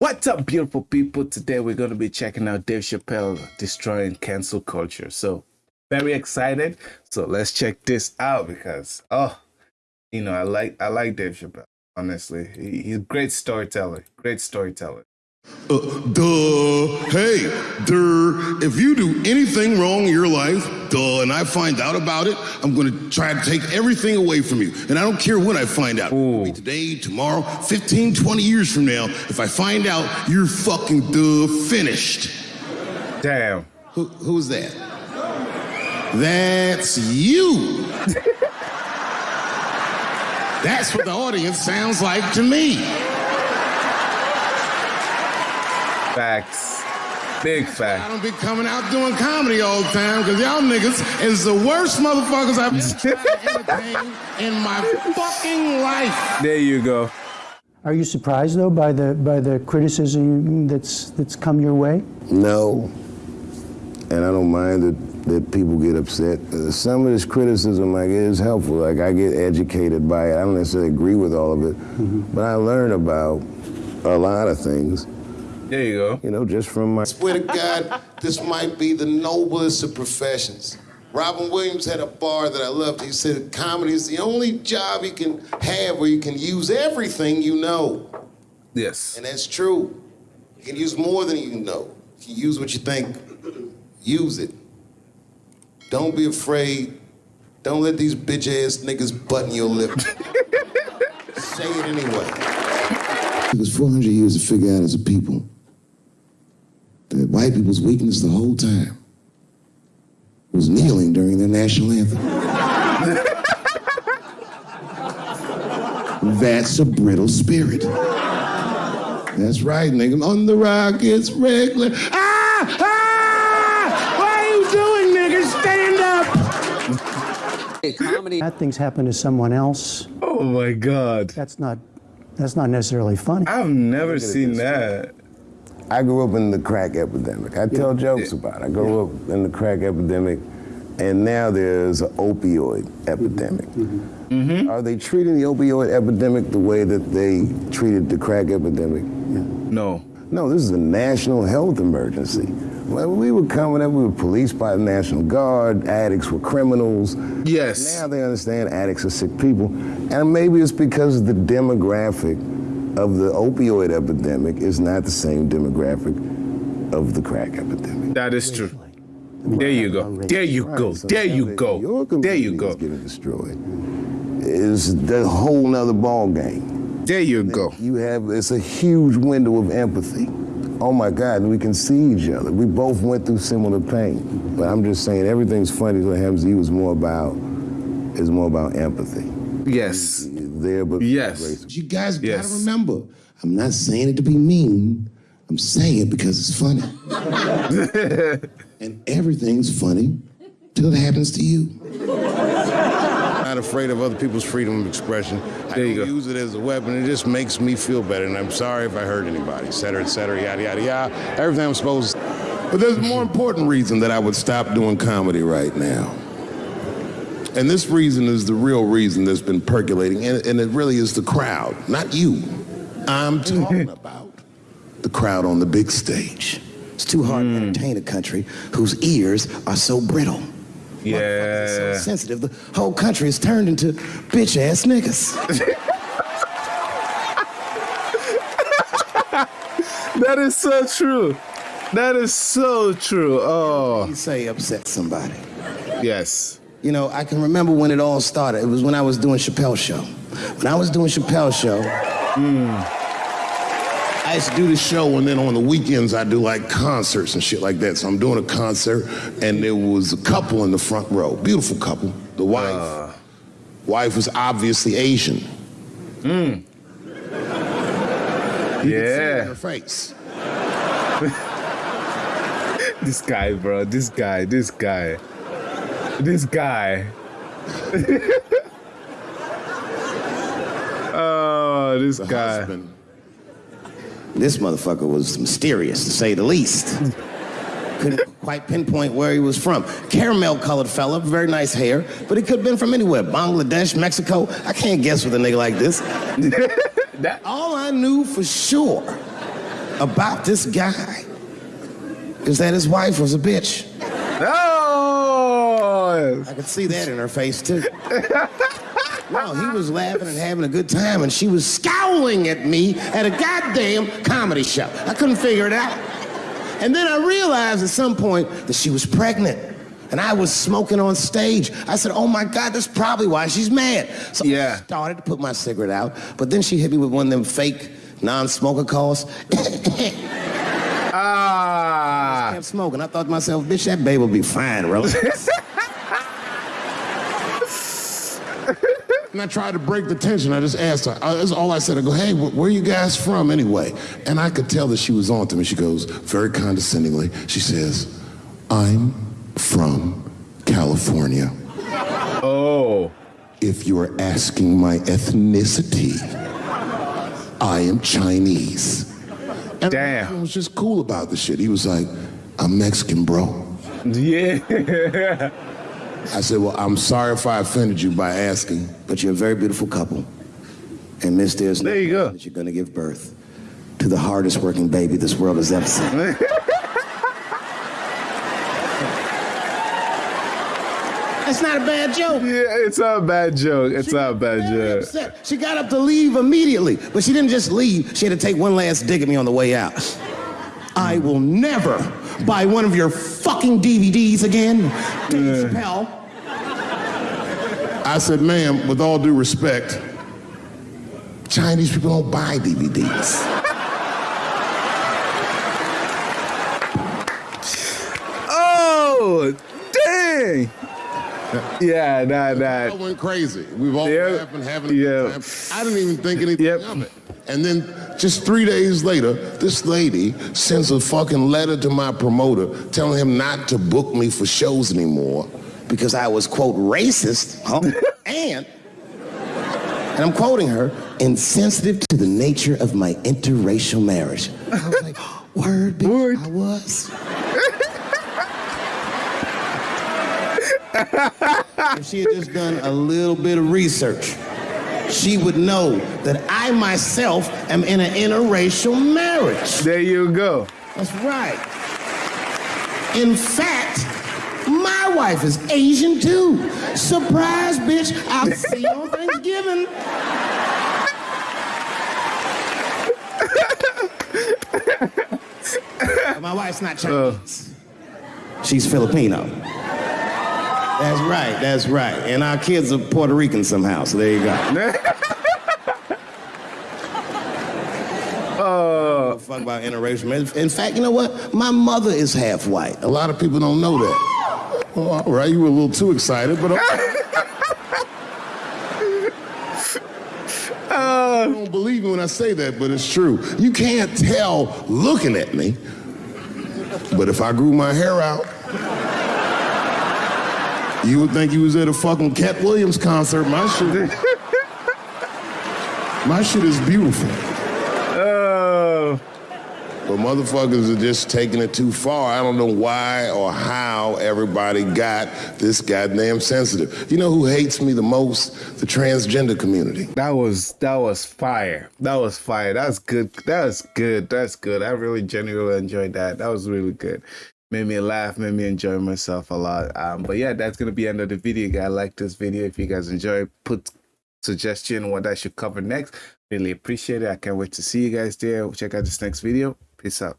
What's up, beautiful people? Today we're going to be checking out Dave Chappelle destroying cancel culture. So, very excited. So let's check this out because oh, you know I like I like Dave Chappelle. Honestly, he, he's a great storyteller. Great storyteller. Uh, duh. Hey, duh. If you do anything wrong in your life, duh, and I find out about it, I'm going to try to take everything away from you. And I don't care when I find out. Today, tomorrow, 15, 20 years from now, if I find out, you're fucking duh finished. Damn. Who, who's that? That's you. That's what the audience sounds like to me. Facts. Big fact. I don't be coming out doing comedy all the time because y'all niggas is the worst motherfuckers I've ever tried to entertain in my fucking life. There you go. Are you surprised though by the by the criticism that's that's come your way? No. And I don't mind that, that people get upset. Uh, some of this criticism like, is helpful. Like I get educated by it. I don't necessarily agree with all of it, but I learn about a lot of things, There you go. you know, just from my swear to God, this might be the noblest of professions. Robin Williams had a bar that I loved. He said comedy is the only job you can have where you can use everything you know. Yes. And that's true. You can use more than you know. You can use what you think. Use it. Don't be afraid. Don't let these bitch ass niggas button your lip. Say it anyway. It was 400 years to figure out as a people that white people's weakness the whole time was kneeling during their national anthem. That's a brittle spirit. That's right, nigga. On the rock, it's regular. Ah! Ah! What are you doing, nigga? Stand up! comedy Bad things happen to someone else. Oh my God. That's not that's not necessarily funny. I've never seen that. I grew up in the crack epidemic. I tell jokes Yeah. about it. I grew up in the crack epidemic, and now there's an opioid epidemic. Mm-hmm. Mm-hmm. Are they treating the opioid epidemic the way that they treated the crack epidemic? No. No, this is a national health emergency. When we were coming up, we were policed by the National Guard, addicts were criminals. Yes. Now they understand addicts are sick people. And maybe it's because of the demographic of the opioid epidemic is not the same demographic of the crack epidemic. That is true. There you go. There you go. There now you that Your go. community There you is go. getting destroyed. Is the whole nother ball game. There you go. You have it's a huge window of empathy. Oh my God, we can see each other. We both went through similar pain. But I'm just saying everything's funny what happens to you is more about is more about empathy. Yes. There but Yes. racist. You guys Yes. gotta remember, I'm not saying it to be mean. I'm saying it because it's funny. and everything's funny till it happens to you. I'm not afraid of other people's freedom of expression. I There don't go. use it as a weapon. It just makes me feel better. And I'm sorry if I hurt anybody, et cetera, et cetera, yada, yada, yada. Everything I'm supposed to. But there's a more important reason that I would stop doing comedy right now. And this reason is the real reason that's been percolating. And, and it really is the crowd, not you. I'm talking about the crowd on the big stage. It's too hard to entertain a country whose ears are so brittle. Yeah. so sensitive. The whole country is turned into bitch ass niggas. That is so true. That is so true. Oh, you say upset somebody. yes. You know, I can remember when it all started. It was when I was doing Chappelle Show. When I was doing Chappelle Show, I used to do the show, and then on the weekends I do like concerts and shit like that. So I'm doing a concert, and there was a couple in the front row, beautiful couple. The wife, uh. wife was obviously Asian. Hmm. In Yeah. her face. This guy, bro. This guy. This guy. This guy. oh, this The guy. husband. this motherfucker was mysterious, to say the least. Couldn't quite pinpoint where he was from. Caramel colored fella, very nice hair, but he could have been from anywhere Bangladesh, Mexico. I can't guess with a nigga like this. That- All I knew for sure about this guy is that his wife was a bitch. I could see that in her face too. No, he was laughing and having a good time, and she was scowling at me at a goddamn comedy show. I couldn't figure it out. And then I realized at some point that she was pregnant. And I was smoking on stage. I said, Oh my God, that's probably why she's mad. So Yeah. I started to put my cigarette out, but then she hit me with one of them fake non smoker calls. ah, I kept smoking. I thought to myself, bitch, that baby will be fine, relax. And I tried to break the tension. I just asked her. Uh, That's all I said. I go, hey, wh- where you guys from anyway? And I could tell that she was on to me. She goes, very condescendingly, she says, I'm from California. oh, If you're asking my ethnicity, I am Chinese. And Damn. I was just cool about the shit. He was like, I'm Mexican, bro. yeah. I said, well, I'm sorry if I offended you by asking. but you're a very beautiful couple. And miss, there's There you go. that you're gonna give birth to the hardest working baby this world has ever seen. That's not a bad joke. Yeah, it's not a bad joke. It's not a bad joke. upset. She got up to leave immediately, but she didn't just leave. She had to take one last dig at me on the way out. I will never buy one of your fucking DVDs again. Dave Chappelle. I said, ma'am, with all due respect, Chinese people don't buy DVDs. Oh, dang. Yeah, nah, I nah. went crazy. We've all Yeah. laughing, having a Yeah. good time. I didn't even think anything Yep. of it. And then just three days later, this lady sends a fucking letter to my promoter telling him not to book me for shows anymore. because I was, quote, racist, huh? and, and I'm quoting her, insensitive to the nature of my interracial marriage. I was like, word, bitch, Word. I was. if she had just done a little bit of research, she would know that I myself am in an interracial marriage. There you go. That's right. In fact, my wife is Asian too. Surprise, bitch. I'll see you on Thanksgiving. My wife's not uh. Chinese. She's Filipino. That's right, that's right. And our kids are Puerto Rican somehow, so there you go. Oh, Fuck about interracial. In fact, you know what? My mother is half white. A lot of people don't know that. Well, all right, you were a little too excited, but okay. Uh, uh, I don't believe me when I say that, but it's true. You can't tell looking at me, but if I grew my hair out, you would think you was at a fucking Katt Williams concert. My shit, my shit is beautiful. oh, But motherfuckers are just taking it too far. I don't know why or how everybody got this goddamn sensitive. You know who hates me the most? The transgender community. that was that was fire. That was fire. That's good. That's good. That's good. I really genuinely enjoyed that. That was really good. Made me laugh. Made me enjoy myself a lot. Um, but yeah, that's gonna be end of the video. Guys, like this video. If you guys enjoy, put suggestion what I should cover next. Really appreciate it. I can't wait to see you guys there. Check out this next video. Peace out.